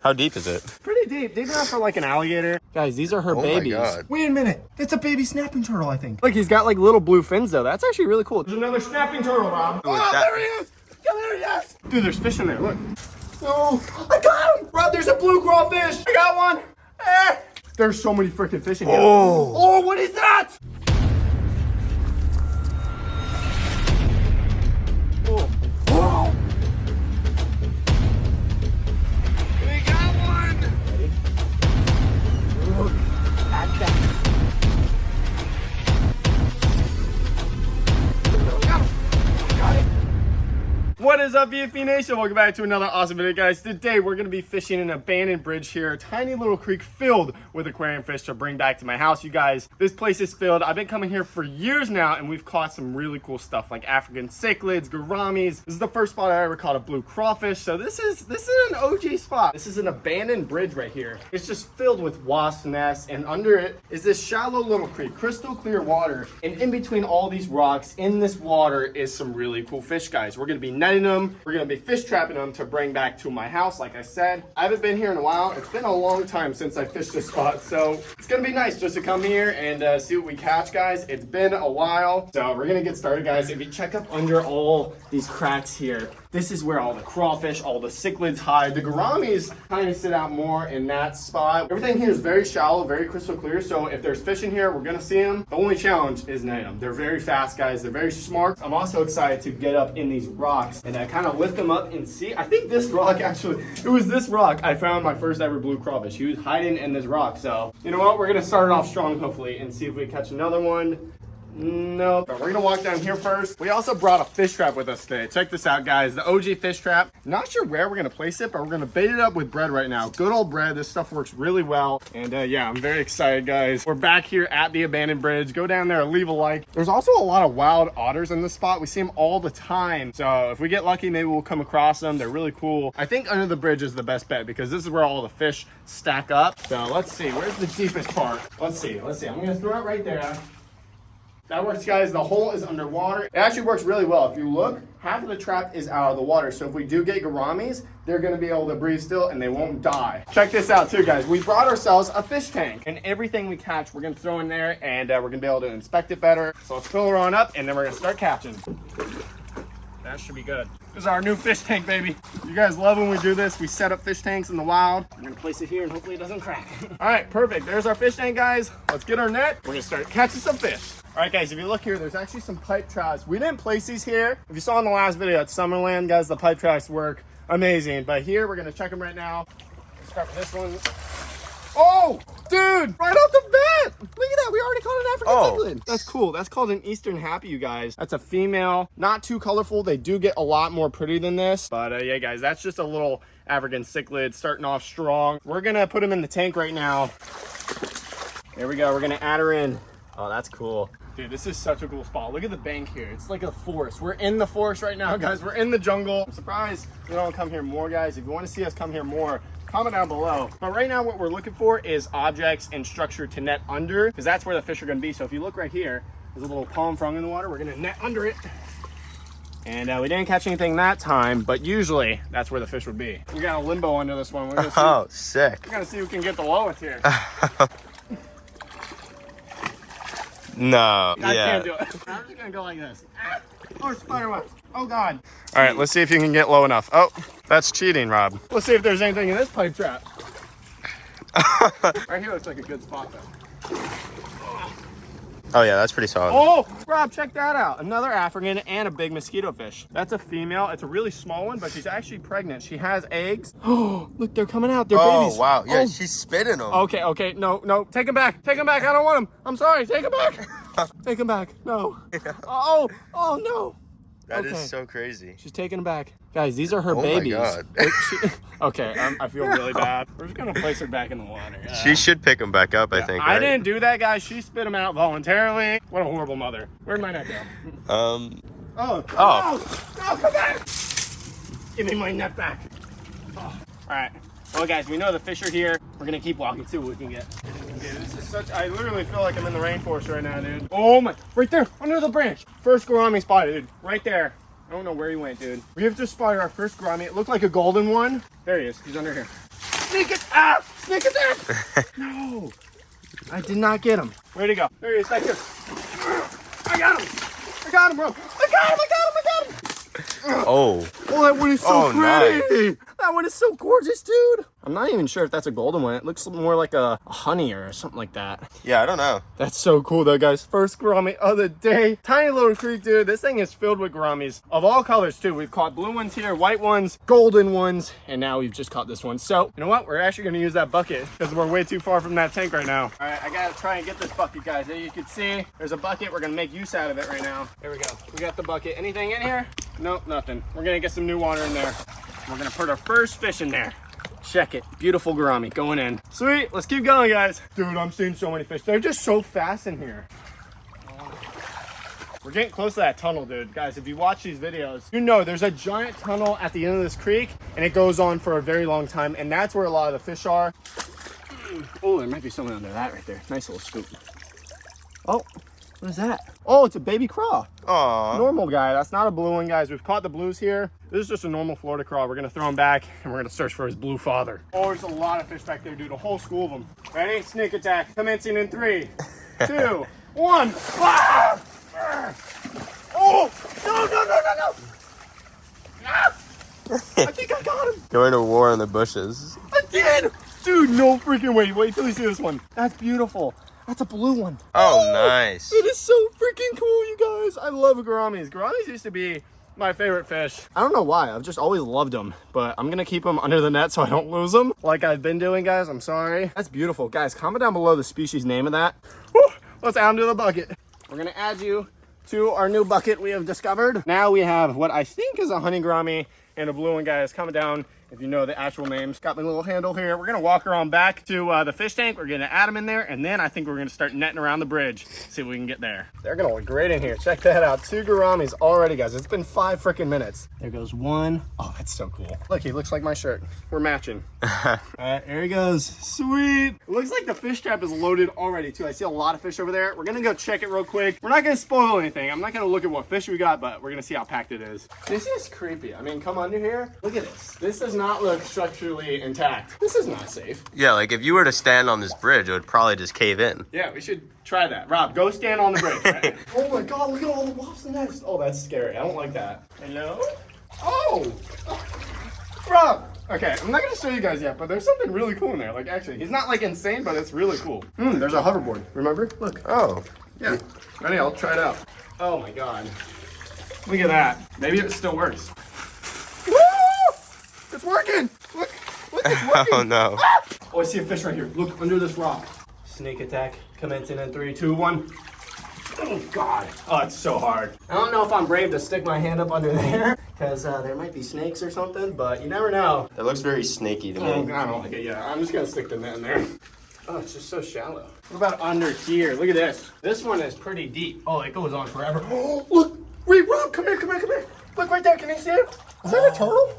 How deep is it? Pretty deep, deep enough for like an alligator. Guys, these are her Oh babies. my god. Wait a minute. That's a baby snapping turtle, I think. Look, he's got like little blue fins though. That's actually really cool. There's another snapping turtle, Rob. Oh, Oh, that- there he is. Yeah, there he is. Dude, there's fish in there. Look. Oh, I got him. Rob, there's a blue crawfish. I got one. Eh. There's so many freaking fish in here. Oh. Oh, what is that? What is up, VFB Nation? Welcome back to another awesome video, guys. Today, we're going to be fishing an abandoned bridge here, a tiny little creek filled with aquarium fish to bring back to my house. You guys, this place is filled. I've been coming here for years now, and we've caught some really cool stuff like African cichlids, gouramis. This is the first spot I ever caught a blue crawfish, so this is this is an OG spot. This is an abandoned bridge right here. It's just filled with wasp nests, and under it is this shallow little creek, crystal clear water. And in between all these rocks, in this water, is some really cool fish, guys. We're gonna be netting them. We're gonna be fish trapping them to bring back to my house, like I said. I haven't been here in a while. It's been a long time since I fished this spot, so it's gonna be nice just to come here and uh, see what we catch, guys. It's been a while, so we're gonna get started, guys. If you check up under all these cracks here, this is where all the crawfish, all the cichlids hide. The gouramis kind of sit out more in that spot. Everything here is very shallow, very crystal clear. So if there's fish in here, we're gonna see them. The only challenge is netting them. They're very fast, guys. They're very smart. I'm also excited to get up in these rocks and I kind of lift them up and see. I think this rock actually, it was this rock I found my first ever blue crawfish. He was hiding in this rock. So you know what? We're gonna start it off strong, hopefully, and see if we catch another one. No, but we're gonna walk down here first. We also brought a fish trap with us today. Check this out, guys. The OG fish trap. Not sure where we're gonna place it, but we're gonna bait it up with bread right now. Good old bread. This stuff works really well. And uh, yeah, I'm very excited, guys. We're back here at the abandoned bridge. Go down there, leave a like. There's also a lot of wild otters in this spot. We see them all the time. So if we get lucky, maybe we'll come across them. They're really cool. I think under the bridge is the best bet because this is where all the fish stack up. So let's see. Where's the deepest part? Let's see. Let's see. I'm gonna throw it right there. That works, guys. The hole is underwater. It actually works really well. If you look, half of the trap is out of the water. So if we do get gouramis, they're gonna be able to breathe still and they won't die. Check this out too, guys. We brought ourselves a fish tank and everything we catch, we're gonna throw in there and uh, we're gonna be able to inspect it better. So let's fill her on up and then we're gonna start catching. That should be good. This is our new fish tank, baby. You guys love when we do this. We set up fish tanks in the wild. We're gonna place it here and hopefully it doesn't crack. All right, perfect. There's our fish tank, guys. Let's get our net. We're gonna start catching some fish. All right, guys, if you look here, there's actually some pipe traps. We didn't place these here. If you saw in the last video at Summerland, guys, the pipe traps work amazing. But here, we're gonna check them right now. Let's start with this one. Oh, dude, right off the bat. Look at that. We already caught an African Oh. cichlid. That's cool. That's called an Eastern Happy, you guys. That's a female. Not too colorful. They do get a lot more pretty than this. But uh, yeah, guys, that's just a little African cichlid starting off strong. We're going to put him in the tank right now. There we go. We're going to add her in. Oh, that's cool. Dude, this is such a cool spot. Look at the bank here. It's like a forest. We're in the forest right now, guys. We're in the jungle. I'm surprised we don't come here more, guys. If you want to see us come here more, comment down below. But right now, what we're looking for is objects and structure to net under, because that's where the fish are going to be. So if you look right here, there's a little palm frond in the water. We're going to net under it. And uh, we didn't catch anything that time, but usually that's where the fish would be. We got a limbo under this one. We're going to see, Oh, sick. we're gonna see who can get the lowest here. No. I yeah. can't do it. I'm just gonna go like this. Ah! Oh, spider webs. Oh God. All right, let's see if you can get low enough. Oh, that's cheating, Rob. Let's see if there's anything in this pipe trap. right here looks like a good spot though. Oh yeah, that's pretty solid. Oh, Rob, check that out. Another African and a big mosquito fish. That's a female. It's a really small one, but she's actually pregnant. She has eggs. Oh, look, they're coming out. They're Oh, babies. wow. Yeah, Oh. she's spitting them. Okay, okay, no, no, take them back, take them back. I don't want them. I'm sorry, take them back. take them back. No. Oh, oh no. That is okay. so crazy. She's taking him back. Guys, these are her Oh my babies. God. She- okay, um, I feel really bad. We're just gonna place her back in the water. Uh, She should pick them back up, I think. I right? didn't do that, guys. She spit him out voluntarily. What a horrible mother. Where'd my net go? Um. Oh, Oh. no, no, come back! Give me my net back. Oh. All right. Well, guys, we know the fish are here. We're gonna keep walking, see what we can get. Dude, this is such. I literally feel like I'm in the rainforest right now, dude. Oh my! Right there, under the branch. First gourami spotted, dude. Right there. I don't know where he went, dude. We have just spotted our first gourami. It looked like a golden one. There he is. He's under here. Sneak it! Ah! Sneak attack! no! I did not get him. Where'd he go? There he is, back here. I got him! I got him, bro! I got him! I got him! I got him! Oh, Oh, that one is so Oh, pretty! That one is so gorgeous, dude! I'm not even sure if that's a golden one. It looks more like a, a honey or something like that. yeah, I don't know. That's so cool though, guys. First gourami of the day. Tiny little creek, dude. This thing is filled with gouramis of all colors too. We've caught blue ones here, white ones, golden ones, and now we've just caught this one. So, you know what? We're actually gonna use that bucket because we're way too far from that tank right now. All right, I gotta try and get this bucket, guys. As you can see, there's a bucket. We're gonna make use out of it right now. There we go. We got the bucket. Anything in here? Nope, nothing. We're gonna get some new water in there. We're gonna put our first fish in there. Check it. Beautiful gourami going in. Sweet. Let's keep going, guys. Dude, I'm seeing so many fish. They're just so fast in here. We're getting close to that tunnel, dude. Guys, if you watch these videos, you know there's a giant tunnel at the end of this creek, and it goes on for a very long time, and that's where a lot of the fish are. Oh, there might be something under that right there. Nice little scoop. Oh, what is that? Oh, it's a baby craw Aw. normal guy. That's not a blue one, guys. We've caught the blues here. This is just a normal Florida craw. We're gonna throw him back and we're gonna search for his blue father. Oh, there's a lot of fish back there, dude. A whole school of them. Ready? Sneak attack. Commencing in three, two, one. Ah! Oh! No, no, no, no, no! Ah! I think I got him. Going to war in the bushes. I did! Dude, no freaking way. Wait till you see this one. That's beautiful. That's a blue one. Oh, nice. It is so freaking cool, you guys. I love gouramis. Gouramis used to be my favorite fish. I don't know why. I've just always loved them, but I'm gonna keep them under the net so I don't lose them. Like I've been doing, guys. I'm sorry. That's beautiful, guys. Comment down below the species name of that. Whew, let's add them to the bucket. We're gonna add you to our new bucket we have discovered. Now we have what I think is a honey gourami and a blue one, guys. Comment down if you know the actual names. Got my little handle here. We're gonna walk around back to uh, the fish tank. We're gonna add them in there, and then I think we're gonna start netting around the bridge. See if we can get there. They're gonna look great in here. Check that out. Two gouramis already, guys. It's been five freaking minutes. There goes one. Oh, that's so cool. Look, he looks like my shirt. We're matching. All right, there he goes. Sweet. It looks like the fish trap is loaded already too. I see a lot of fish over there. We're gonna go check it real quick. We're not gonna spoil anything. I'm not gonna look at what fish we got, but we're gonna see how packed it is. This is creepy. I mean, come under here. Look at this. This does not look structurally intact. This is not safe. Yeah, like if you were to stand on this bridge, it would probably just cave in. Yeah, we should try that. Rob, go stand on the bridge. right? oh my god, look at all the wasps and nests. Oh, that's scary. I don't like that. Hello? Oh! Rob! Okay, I'm not gonna show you guys yet, but there's something really cool in there. Like, actually, he's not like insane, but it's really cool. Hmm, there's a hoverboard. Remember? Look. Oh. Yeah. Ready? I'll try it out. Oh my god. Look at that. Maybe it still works. Woo! It's working! Look! Look, it's working! Oh no. Oh, I see a fish right here. Look under this rock. Snake attack commencing in three, two, one. Oh God! Oh, it's so hard. I don't know if I'm brave to stick my hand up under there because uh, there might be snakes or something, but you never know. That looks very snaky to Oh, me. I don't like it. Yeah, I'm just gonna stick the net in there. Oh, it's just so shallow. What about under here? Look at this. This one is pretty deep. Oh, it goes on forever. Oh, look! Wait, Rob, come here, come here, come here. Look right there. Can you see it? Is that a turtle?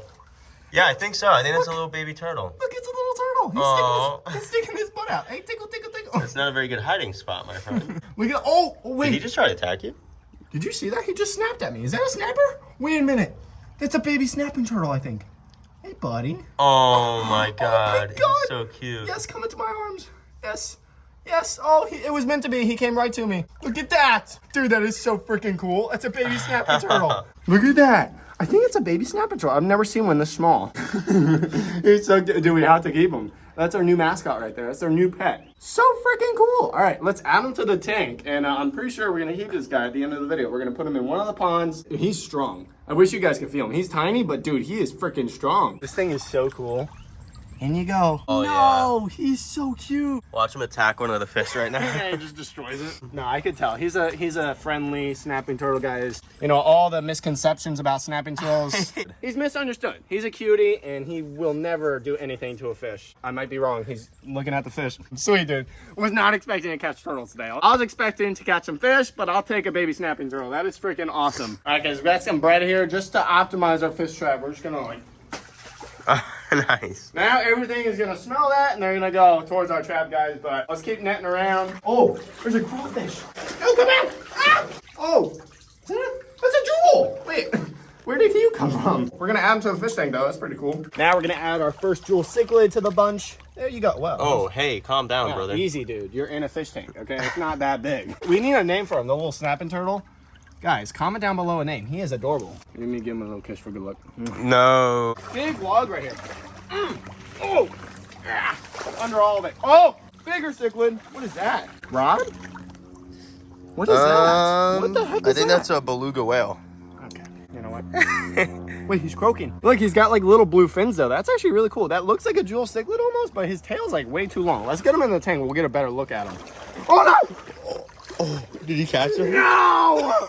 Yeah, I think so. I think that's a little baby turtle. Look, it's a little turtle. He's, Aw. sticking his, he's sticking his butt out. Hey, tickle, tickle, tickle. It's not a very good hiding spot, my friend. Look at oh, oh wait. Did he just try to attack you? Did you see that? He just snapped at me. Is that a snapper? Wait a minute. That's a baby snapping turtle, I think. Hey, buddy. Oh my oh, god. God. He's so cute. Yes, come into my arms. Yes. Yes. Oh, he, it was meant to be. He came right to me. Look at that. Dude, that is so freaking cool. That's a baby snapping turtle. Look at that. I think it's a baby snapping turtle. I've never seen one this small. It's so, do we have to keep him? That's our new mascot right there. That's our new pet. So freaking cool. All right, let's add him to the tank. And uh, I'm pretty sure we're gonna keep this guy at the end of the video. We're gonna put him in one of the ponds. He's strong. I wish you guys could feel him. He's tiny, but dude, he is freaking strong. This thing is so cool. In you go. Oh, no, he's so cute. Watch him attack one of the fish right now. Yeah, he just destroys it. No, I could tell. He's a he's a friendly snapping turtle guys. You know, all the misconceptions about snapping turtles. he's misunderstood. He's a cutie and he will never do anything to a fish. I might be wrong. He's looking at the fish. Sweet dude. Was not expecting to catch turtles today. I was expecting to catch some fish, but I'll take a baby snapping turtle. That is freaking awesome. All right, guys, we got some bread here just to optimize our fish trap. We're just gonna like nice. now everything is gonna smell that and they're gonna go towards our trap, guys. But let's keep netting around. Oh, there's a crawfish. Oh, come out! Ah! Oh, is that's a jewel. Wait, Where did you come from? We're gonna add him to the fish tank though. That's pretty cool. Now we're gonna add our first jewel cichlid to the bunch. There you go. Wow. Oh, hey, calm down, Yeah, brother. Easy, dude. You're in a fish tank, okay? It's not that big. We need a name for him, the little snapping turtle. Guys, comment down below a name. He is adorable. Let me give him a little kiss for good luck. No. Big log right here. Mm. Oh! Ah. Under all of it. Oh! Bigger cichlid. What is that? Rod? What is that? What the heck is Um, I think that? that's a beluga whale. Okay. You know what? Wait, he's croaking. Look, he's got like little blue fins though. That's actually really cool. That looks like a jewel cichlid almost, but his tail's like way too long. Let's get him in the tank. We'll get a better look at him. Oh no! Oh! Did he catch him? No!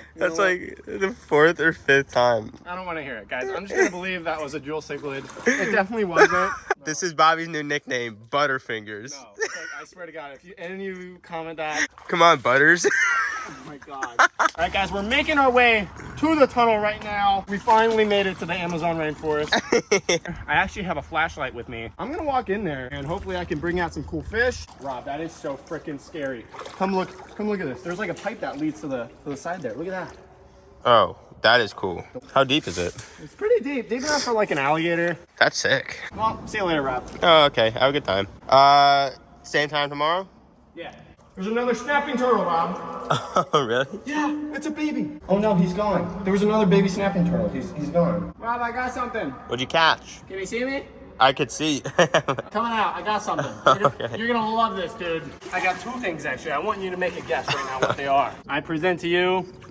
That's like the fourth or fifth time. I don't want to hear it, guys. I'm just gonna believe that was a jewel cichlid. It definitely wasn't. This is Bobby's new nickname, Butterfingers. No, like, I swear to God, if you, any of you comment that, Come on, Butters. oh my God. All right, guys, we're making our way to the tunnel right now. We finally made it to the Amazon rainforest. I actually have a flashlight with me. I'm gonna walk in there and hopefully I can bring out some cool fish. Rob, that is so freaking scary. Come look, come look at this. There's like a pipe that leads to the to the side there. Look at that. Oh, that is cool. How deep is it? It's pretty deep. Deep enough for like an alligator. That's sick. Well, see you later, Rob. Oh, okay. Have a good time. Uh, same time tomorrow? Yeah. There's another snapping turtle, Rob. Oh, really? Yeah, it's a baby. Oh no, he's gone. There was another baby snapping turtle. He's he's gone. Rob, I got something. What'd you catch? Can you see me? I could see. Coming out. I got something. You're, gonna, Okay. you're gonna love this, dude. I got two things actually. I want you to make a guess right now what they are. I present to you a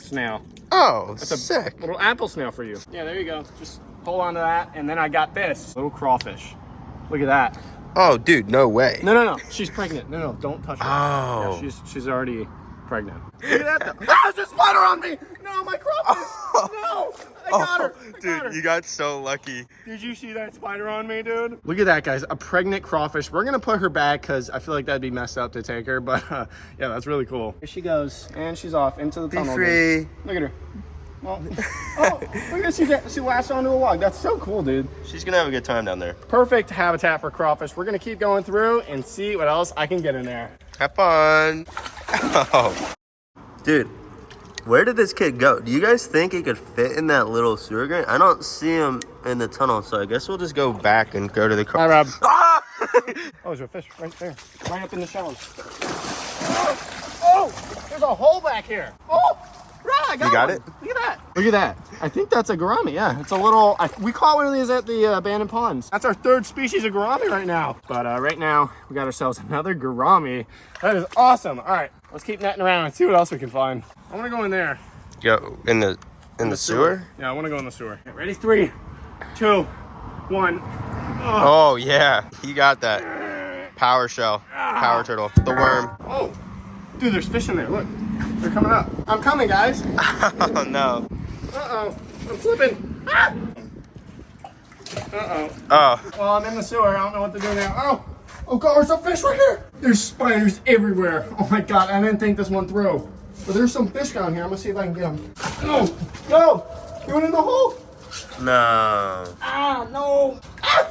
snail. oh, That's a sick. Little apple snail for you. Yeah, there you go. Just hold on to that, and then I got this little crawfish. Look at that. Oh, dude, no way. No, no, no. She's pregnant. No, no, don't touch her. Oh. Yeah, she's she's already pregnant. Look at that. Though. ah, there's a spider on me. No, my crawfish. No, I got her. I got her. Oh, Dude, you got so lucky. Did you see that spider on me, dude? Look at that, guys. A pregnant crawfish. We're gonna put her back because I feel like that'd be messed up to take her, but uh, yeah, that's really cool. Here she goes, and she's off into the Be tunnel. again. free. Look at her. Oh, oh look at she she latched onto a log. That's so cool, dude. She's gonna have a good time down there. Perfect habitat for crawfish. We're gonna keep going through and see what else I can get in there. Have fun. Oh. Dude, where did this kid go? Do you guys think he could fit in that little sewer drain? I don't see him in the tunnel, so I guess we'll just go back and go to the car. Hi, Rob. Ah! Oh, there's a fish right there, right up in the shallows. Oh, oh, there's a hole back here. Oh, Rob, I got You got one. it? Look at that. Look at that. I think that's a gourami. Yeah, it's a little. I, we caught one of these at the uh, abandoned ponds. That's our third species of gourami right now. But uh, right now, we got ourselves another gourami. That is awesome. All right, let's keep netting around and see what else we can find. I want to go in there. Go in the in the sewer? Yeah, I want to go in the sewer. Okay, ready? Three, two, one. Oh yeah, he got that. Power shell, power turtle, the worm. Oh, dude, there's fish in there. Look, they're coming up. I'm coming, guys. Oh no. Uh-oh, I'm slipping. Ah! Uh-oh. Oh, Well, I'm in the sewer. I don't know what to do now. Oh, oh God, there's a fish right here. There's spiders everywhere. Oh my God, I didn't think this one through. But there's some fish down here. I'm gonna see if I can get them. No, no, you went in the hole. no. Ah, no. Ah!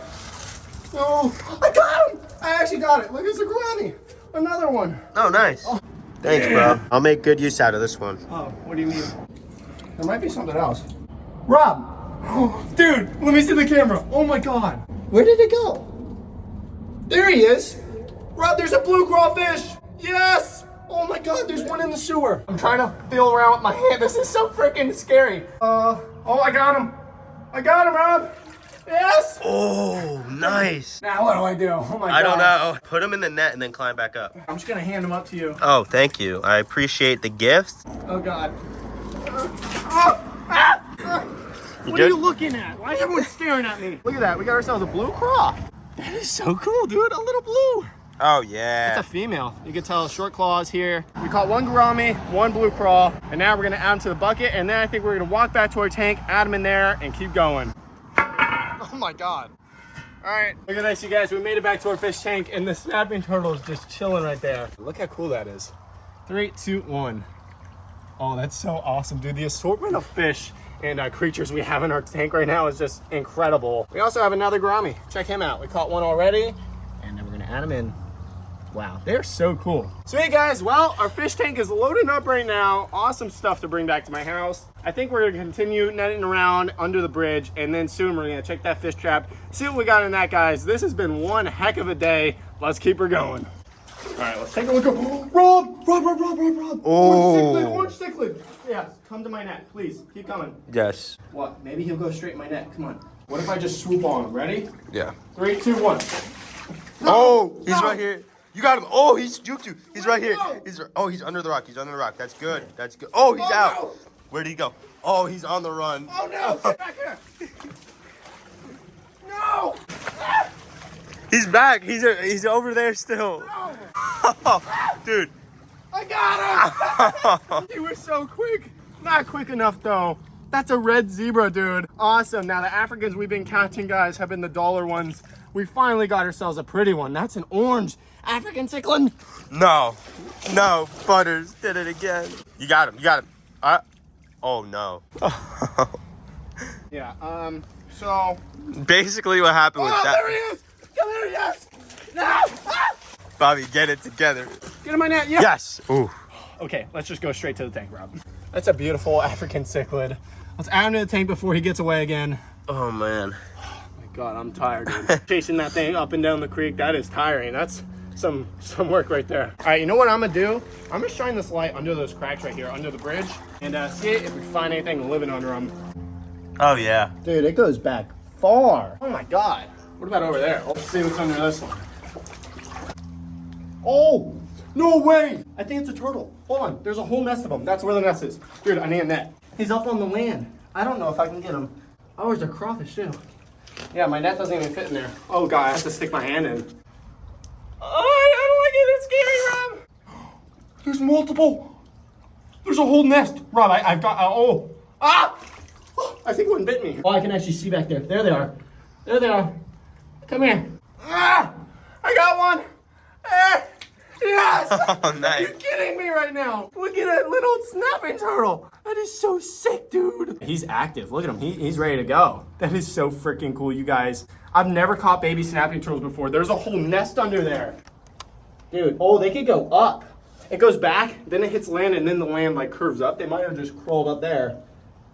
No, I got him. I actually got it. Look, it's a gourami. Another one. Oh, nice. Thanks, bro. I'll make good use out of this one. Oh, what do you mean? There might be something else. Rob! Dude, let me see the camera. Oh my god. Where did it go? There he is. Rob, there's a blue crawfish. Yes! Oh my god, there's one in the sewer. I'm trying to feel around with my hand. This is so freaking scary. Uh, oh, I got him. I got him, Rob. Yes! Oh, nice. Now what do I do? Oh my god. I don't know. Put him in the net and then climb back up. I'm just gonna hand him up to you. Oh, thank you. I appreciate the gifts. Oh god. Uh, ah. What are you looking at? Why is everyone staring at me? Look at that. We got ourselves a blue craw. That is so cool, dude. A little blue. Oh, yeah. It's a female. You can tell short claws here. We caught one gourami, one blue craw, and now we're gonna add them to the bucket, and then I think we're gonna walk back to our tank, add them in there, and keep going. Oh my god. All right, look at this, you guys. We made it back to our fish tank, and the snapping turtle is just chilling right there. Look how cool that is. Three, two, one. Oh, that's so awesome, dude. The assortment of fish and uh, creatures we have in our tank right now is just incredible. We also have another gourami. Check him out. We caught one already, and then we're gonna add him in. Wow, they're so cool. Sweet guys, well, our fish tank is loading up right now. Awesome stuff to bring back to my house. I think we're gonna continue netting around under the bridge and then soon we're gonna check that fish trap, see what we got in that guys. This has been one heck of a day. Let's keep her going. All right, let's take a look. Rob, Rob, Rob, Rob, Rob, Rob. Oh. Orange cichlid, orange cichlid. Yes, come to my net, please. Keep coming. Yes. What? Maybe he'll go straight in my net. Come on. What if I just swoop on him? Ready? Yeah. Three, two, one. Oh, he's No. right here. You got him. Oh, he's juked you. He's right here. He's oh, he's under the rock. He's under the rock. That's good. That's good. Oh, he's Oh, out. no. Where did he go? Oh, he's on the run. Oh no! Get back here! No! He's back. He's he's over there still. Oh, Dude. I got him! you were so quick. Not quick enough though. That's a red zebra, dude. Awesome. Now the Africans we've been catching, guys, have been the dollar ones. We finally got ourselves a pretty one. That's an orange African cichlid. No. No. Butters did it again. You got him. You got him. Uh, oh no. Yeah. Um. So. Basically, what happened with Oh, that? there he is! Come here, yes! No! Ah! Bobby, get it together. Get in my net, yeah. Yes. Ooh. Okay, let's just go straight to the tank, Rob. That's a beautiful African cichlid. Let's add him to the tank before he gets away again. Oh man. My God, I'm tired, dude. Chasing that thing up and down the creek, that is tiring. That's some some work right there. All right, you know what I'm gonna do? I'm gonna shine this light under those cracks right here, under the bridge, and uh, see if we find anything living under them. Oh yeah. Dude, it goes back far. Oh my God. What about over there? Let's see what's under this one. Oh, no way. I think it's a turtle. Hold on, there's a whole nest of them. That's where the nest is. Dude, I need a net. He's up on the land. I don't know if I can get him. Oh, there's a crawfish too. Yeah, my net doesn't even fit in there. Oh God, I have to stick my hand in. Oh, I don't like it. It's scary, Rob. There's multiple. There's a whole nest. Rob, I, I've got, uh, oh. Ah! Oh, I think one bit me. Oh, I can actually see back there. There they are. There they are. Come here. Ah! I got one. Ah! Yes! Oh Are nice. you kidding me right now? Look at that little snapping turtle. That is so sick, dude. He's active. Look at him. He, he's ready to go. That is so freaking cool, you guys. I've never caught baby snapping turtles before. There's a whole nest under there. Dude, oh, they could go up. It goes back, then it hits land, and then the land like curves up. They might have just crawled up there.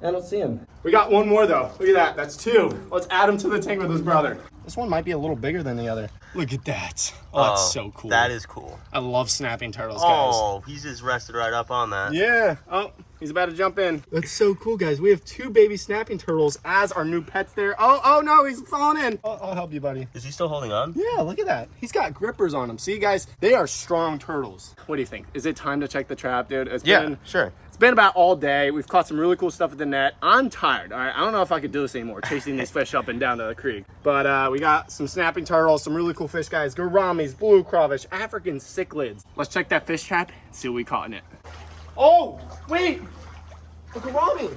I don't see him. We got one more though. Look at that. That's two. Let's add him to the tank with his brother. This one might be a little bigger than the other. Look at that. Oh, that's oh, so cool. That is cool. I love snapping turtles, oh, guys. Oh, he's just rested right up on that. Yeah. Oh, he's about to jump in. That's so cool, guys. We have two baby snapping turtles as our new pets there. Oh, oh no, he's falling in. I'll, I'll help you, buddy. Is he still holding on? Yeah, look at that. He's got grippers on him. See, guys, they are strong turtles. What do you think? Is it time to check the trap, dude? It's Yeah, been sure. it's been about all day. We've caught some really cool stuff at the net. I'm tired. All right, I don't know if I could do this anymore, chasing these fish up and down to the creek. But uh, we got some snapping turtles, some really cool fish, guys. Gouramis, blue crawfish, African cichlids. Let's check that fish trap and see what we caught in it. Oh, wait, a gourami.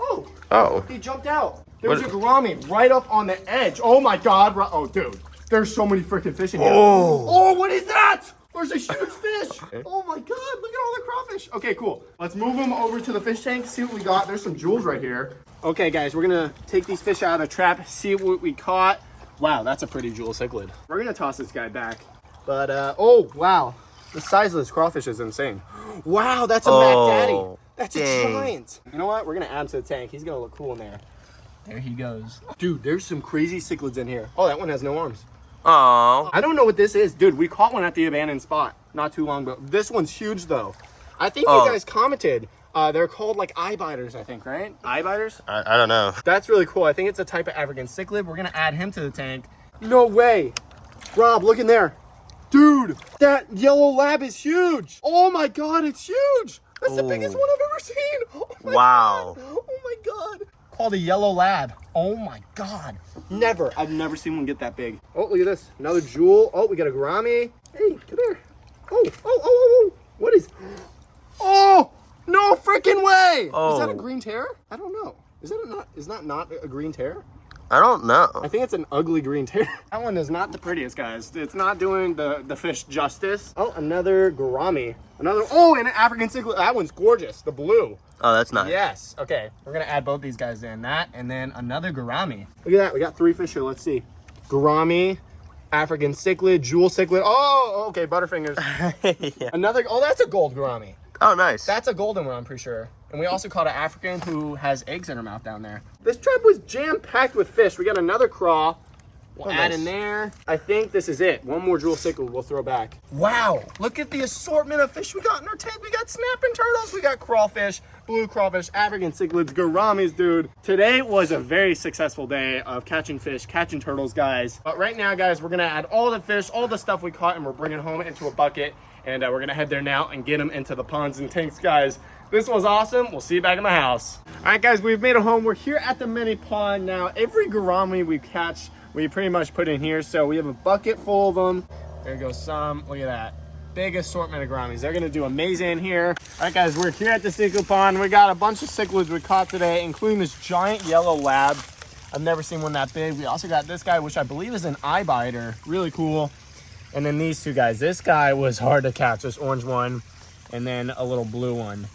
Oh, Oh. he jumped out. There's What- a gourami right up on the edge. Oh my god. Oh, dude. There's so many freaking fish in here. Oh. Oh, what is that? There's a huge fish. Oh my god, look at all the crawfish. Okay, cool. Let's move them over to the fish tank, see what we got. There's some jewels right here. Okay, guys, we're gonna take these fish out of the trap, see what we caught. Wow, that's a pretty jewel cichlid. We're gonna toss this guy back. But, uh, oh, wow. The size of this crawfish is insane. Wow, that's a Oh, Mac Daddy. That's a giant. You know what? We're gonna add him to the tank. He's gonna look cool in there. There he goes. Dude, there's some crazy cichlids in here. Oh, that one has no arms. Oh. I don't know what this is. Dude, we caught one at the abandoned spot not too long ago. This one's huge though. I think Oh. you guys commented. Uh, they're called like eye biters, I think, right? Eye biters? I, I don't know. That's really cool. I think it's a type of African cichlid. We're gonna add him to the tank. No way. Rob, look in there. Dude, that yellow lab is huge. Oh my god, it's huge. That's the biggest Oh. one I've ever seen. Oh Wow. God. Oh my god. Called a yellow lab. Oh my god. Never. I've never seen one get that big. Oh, look at this. Another jewel. Oh, we got a gourami. Hey, come here. Oh, oh, oh, oh, oh. What is? Oh, no freaking way. Is that a Oh. green terror? I don't know. Is that a not? Is that not a green terror? I don't know. I think it's an ugly green terror. that one is not the prettiest, guys. It's not doing the, the fish justice. Oh, another gourami. Another, oh, and an African cichlid. That one's gorgeous. The blue. Oh, that's nice. Yes. Okay, we're gonna add both these guys in. That and then another gourami. Look at that. We got three fish here. Let's see. Gourami, African cichlid, jewel cichlid. Oh, okay, butterfingers. yeah. Another, oh, that's a gold gourami. Oh, nice. That's a golden one, I'm pretty sure. And we also caught an African who has eggs in her mouth down there. This trap was jam-packed with fish. We got another craw. We'll Oh, add nice. in there. I think this is it. One more jewel cichlid we'll throw back. Wow, look at the assortment of fish we got in our tank. We got snapping turtles, we got crawfish, blue crawfish, African cichlids, gouramis, dude. Today was a very successful day of catching fish, catching turtles, guys. But right now, guys, we're gonna add all the fish, all the stuff we caught, and we're bringing home into a bucket. And uh, we're gonna head there now and get them into the ponds and tanks, guys. This was awesome. We'll see you back in the house. All right, guys, we've made a home. We're here at the mini pond now. Every gourami we catch, we pretty much put in here. So we have a bucket full of them. There goes some. Look at that. Big assortment of gouramis. They're gonna do amazing in here. All right, guys, we're here at the cichlid pond. We got a bunch of cichlids we caught today, including this giant yellow lab. I've never seen one that big. We also got this guy, which I believe is an eye biter. Really cool. And then these two guys. This guy was hard to catch, this orange one, and then a little blue one.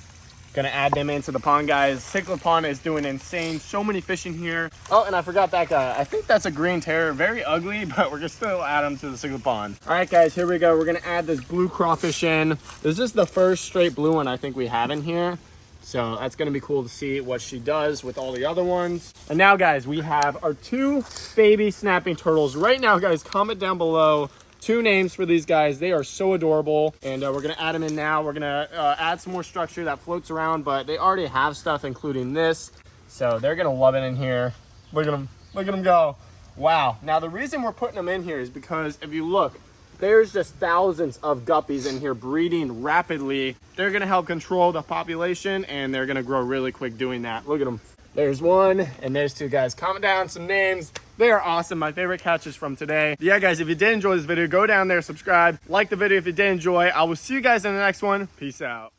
Gonna add them into the pond, guys. Cichlid pond is doing insane. So many fish in here. Oh, and I forgot that guy. I think that's a green terror. Very ugly, but we're gonna still add him to the cichlid pond. All right, guys, here we go. We're gonna add this blue crawfish in. This is the first straight blue one I think we have in here. So that's gonna be cool to see what she does with all the other ones. And now, guys, we have our two baby snapping turtles. Right now, guys, comment down below two names for these guys. They are so adorable. And uh, we're gonna add them in now. We're gonna uh, add some more structure that floats around, but they already have stuff, including this. So they're gonna love it in here. Look at them, look at them go. Wow. Now the reason we're putting them in here is because if you look, there's just thousands of guppies in here breeding rapidly. They're gonna help control the population and they're gonna grow really quick doing that. Look at them. There's one and there's two guys. Comment down some names. They are awesome. My favorite catches from today. Yeah, guys, if you did enjoy this video, go down there, subscribe, like the video if you did enjoy. I will see you guys in the next one. Peace out.